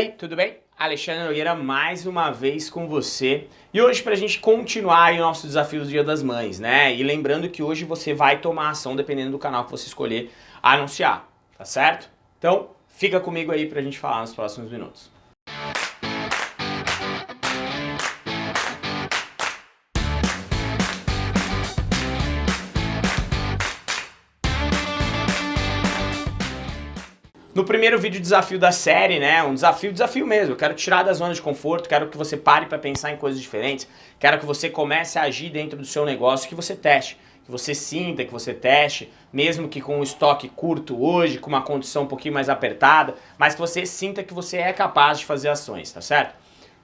aí, tudo bem? Alexandre Nogueira mais uma vez com você e hoje para a gente continuar o nosso desafio do Dia das Mães, né? E lembrando que hoje você vai tomar ação dependendo do canal que você escolher anunciar, tá certo? Então fica comigo aí para a gente falar nos próximos minutos. No primeiro vídeo desafio da série, né, um desafio, desafio mesmo, eu quero tirar da zona de conforto, quero que você pare para pensar em coisas diferentes, quero que você comece a agir dentro do seu negócio, que você teste, que você sinta, que você teste, mesmo que com um estoque curto hoje, com uma condição um pouquinho mais apertada, mas que você sinta que você é capaz de fazer ações, tá certo?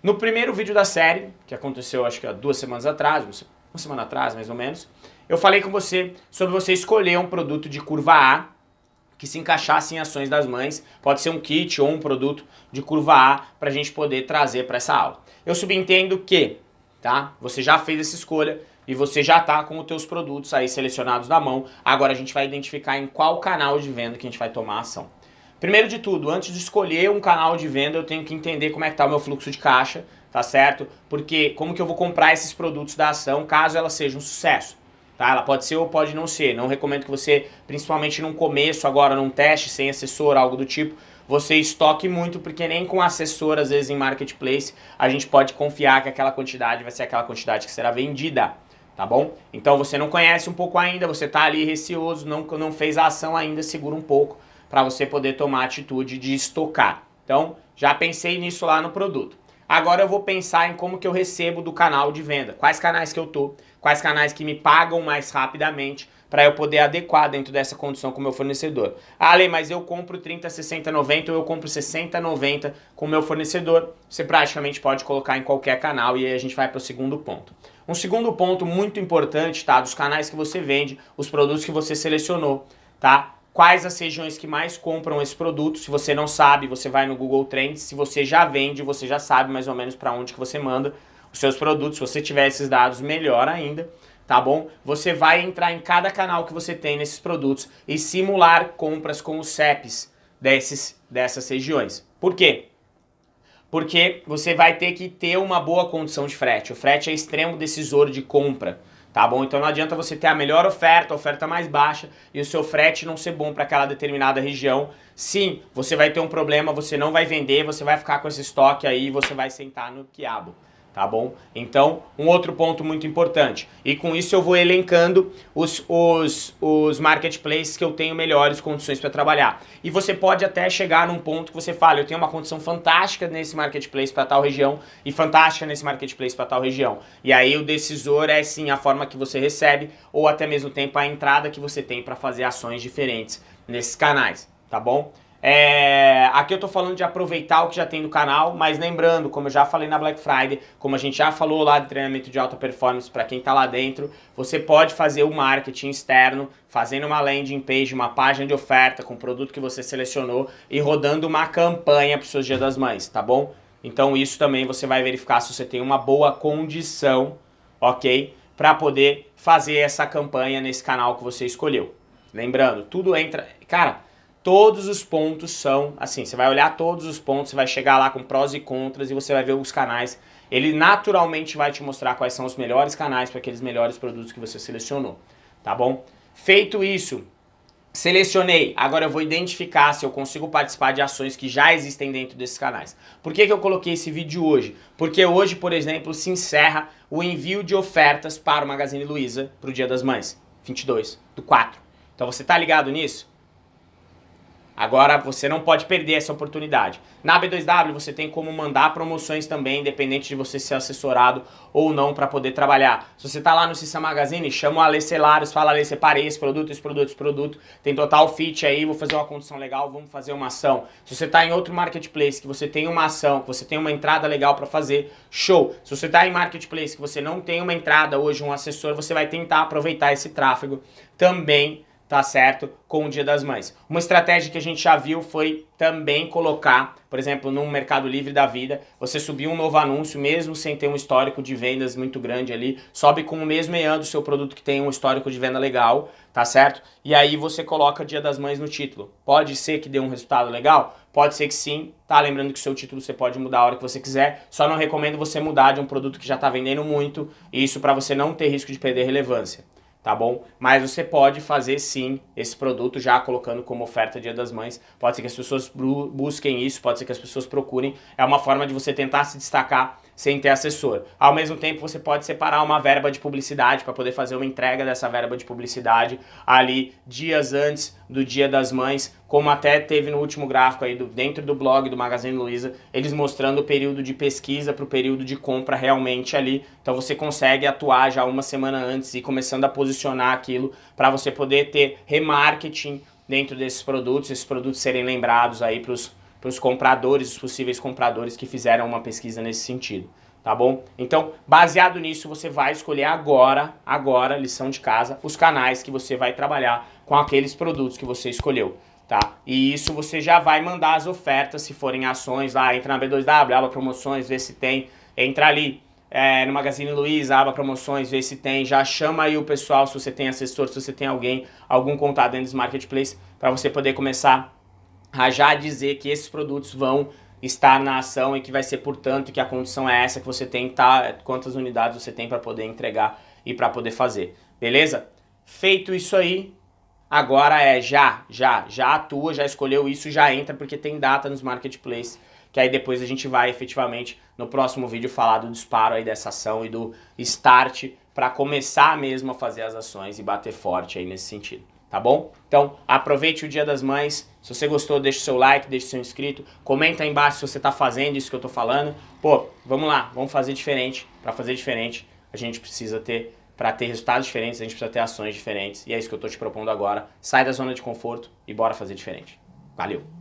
No primeiro vídeo da série, que aconteceu acho que há duas semanas atrás, uma semana atrás mais ou menos, eu falei com você sobre você escolher um produto de curva A, que se encaixasse em ações das mães, pode ser um kit ou um produto de curva A para a gente poder trazer para essa aula. Eu subentendo que tá, você já fez essa escolha e você já está com os teus produtos aí selecionados na mão, agora a gente vai identificar em qual canal de venda que a gente vai tomar ação. Primeiro de tudo, antes de escolher um canal de venda, eu tenho que entender como é que está o meu fluxo de caixa, tá certo? Porque como que eu vou comprar esses produtos da ação caso ela seja um sucesso. Tá? Ela pode ser ou pode não ser. Não recomendo que você, principalmente num começo, agora num teste, sem assessor, algo do tipo, você estoque muito, porque nem com assessor, às vezes em marketplace, a gente pode confiar que aquela quantidade vai ser aquela quantidade que será vendida, tá bom? Então você não conhece um pouco ainda, você está ali receoso, não, não fez a ação ainda, segura um pouco para você poder tomar a atitude de estocar. Então, já pensei nisso lá no produto. Agora eu vou pensar em como que eu recebo do canal de venda, quais canais que eu tô, quais canais que me pagam mais rapidamente para eu poder adequar dentro dessa condição com o meu fornecedor. Ah, Ale, mas eu compro 30, 60, 90 ou eu compro 60, 90 com o meu fornecedor. Você praticamente pode colocar em qualquer canal e aí a gente vai para o segundo ponto. Um segundo ponto muito importante, tá? Dos canais que você vende, os produtos que você selecionou, tá? quais as regiões que mais compram esse produto. Se você não sabe, você vai no Google Trends. Se você já vende, você já sabe mais ou menos para onde que você manda os seus produtos. Se você tiver esses dados, melhor ainda, tá bom? Você vai entrar em cada canal que você tem nesses produtos e simular compras com os CEPs desses, dessas regiões. Por quê? Porque você vai ter que ter uma boa condição de frete. O frete é extremo decisor de compra tá bom? Então não adianta você ter a melhor oferta, a oferta mais baixa e o seu frete não ser bom para aquela determinada região. Sim, você vai ter um problema, você não vai vender, você vai ficar com esse estoque aí e você vai sentar no quiabo tá bom? Então, um outro ponto muito importante. E com isso eu vou elencando os, os, os marketplaces que eu tenho melhores condições para trabalhar. E você pode até chegar num ponto que você fala, eu tenho uma condição fantástica nesse marketplace para tal região e fantástica nesse marketplace para tal região. E aí o decisor é sim a forma que você recebe ou até mesmo tempo a entrada que você tem para fazer ações diferentes nesses canais, tá bom? É, aqui eu tô falando de aproveitar o que já tem no canal, mas lembrando, como eu já falei na Black Friday, como a gente já falou lá de treinamento de alta performance para quem tá lá dentro, você pode fazer o marketing externo, fazendo uma landing page, uma página de oferta com o produto que você selecionou e rodando uma campanha para os seus Dia das Mães, tá bom? Então isso também você vai verificar se você tem uma boa condição, ok? Para poder fazer essa campanha nesse canal que você escolheu. Lembrando, tudo entra... Cara, todos os pontos são, assim, você vai olhar todos os pontos, você vai chegar lá com prós e contras e você vai ver os canais. Ele naturalmente vai te mostrar quais são os melhores canais para aqueles melhores produtos que você selecionou, tá bom? Feito isso, selecionei, agora eu vou identificar se eu consigo participar de ações que já existem dentro desses canais. Por que, que eu coloquei esse vídeo hoje? Porque hoje, por exemplo, se encerra o envio de ofertas para o Magazine Luiza para o Dia das Mães, 22 do 4. Então você tá ligado nisso? Agora você não pode perder essa oportunidade. Na B2W você tem como mandar promoções também, independente de você ser assessorado ou não para poder trabalhar. Se você está lá no Cissa Magazine, chama o Ale Celares, fala Ale, separei esse produto, esse produto, esse produto, tem total fit aí, vou fazer uma condição legal, vamos fazer uma ação. Se você está em outro marketplace, que você tem uma ação, que você tem uma entrada legal para fazer, show. Se você está em marketplace, que você não tem uma entrada hoje, um assessor, você vai tentar aproveitar esse tráfego também tá certo? Com o Dia das Mães. Uma estratégia que a gente já viu foi também colocar, por exemplo, no Mercado Livre da vida, você subir um novo anúncio, mesmo sem ter um histórico de vendas muito grande ali, sobe com o mesmo EAN do seu produto que tem um histórico de venda legal, tá certo? E aí você coloca Dia das Mães no título. Pode ser que dê um resultado legal? Pode ser que sim, tá? Lembrando que o seu título você pode mudar a hora que você quiser, só não recomendo você mudar de um produto que já tá vendendo muito, isso para você não ter risco de perder relevância tá bom? Mas você pode fazer sim esse produto já colocando como oferta Dia das Mães. Pode ser que as pessoas busquem isso, pode ser que as pessoas procurem. É uma forma de você tentar se destacar sem ter assessor. Ao mesmo tempo, você pode separar uma verba de publicidade para poder fazer uma entrega dessa verba de publicidade ali dias antes do Dia das Mães, como até teve no último gráfico aí do, dentro do blog do Magazine Luiza, eles mostrando o período de pesquisa para o período de compra realmente ali. Então você consegue atuar já uma semana antes e começando a posicionar aquilo para você poder ter remarketing dentro desses produtos, esses produtos serem lembrados aí para os para os compradores, os possíveis compradores que fizeram uma pesquisa nesse sentido, tá bom? Então, baseado nisso, você vai escolher agora, agora, lição de casa, os canais que você vai trabalhar com aqueles produtos que você escolheu, tá? E isso você já vai mandar as ofertas, se forem ações lá, entra na B2W, aba promoções, vê se tem, entra ali, é, no Magazine Luiza, aba promoções, vê se tem, já chama aí o pessoal, se você tem assessor, se você tem alguém, algum contato dentro dos marketplace, para você poder começar já dizer que esses produtos vão estar na ação e que vai ser, portanto, que a condição é essa que você tem, tá, quantas unidades você tem para poder entregar e para poder fazer, beleza? Feito isso aí, agora é já, já, já atua, já escolheu isso, já entra, porque tem data nos marketplaces, que aí depois a gente vai efetivamente no próximo vídeo falar do disparo aí dessa ação e do start para começar mesmo a fazer as ações e bater forte aí nesse sentido tá bom? Então, aproveite o Dia das Mães. Se você gostou, deixa o seu like, deixa o seu inscrito. Comenta aí embaixo se você tá fazendo isso que eu tô falando. Pô, vamos lá, vamos fazer diferente. Para fazer diferente, a gente precisa ter, para ter resultados diferentes, a gente precisa ter ações diferentes. E é isso que eu tô te propondo agora. Sai da zona de conforto e bora fazer diferente. Valeu!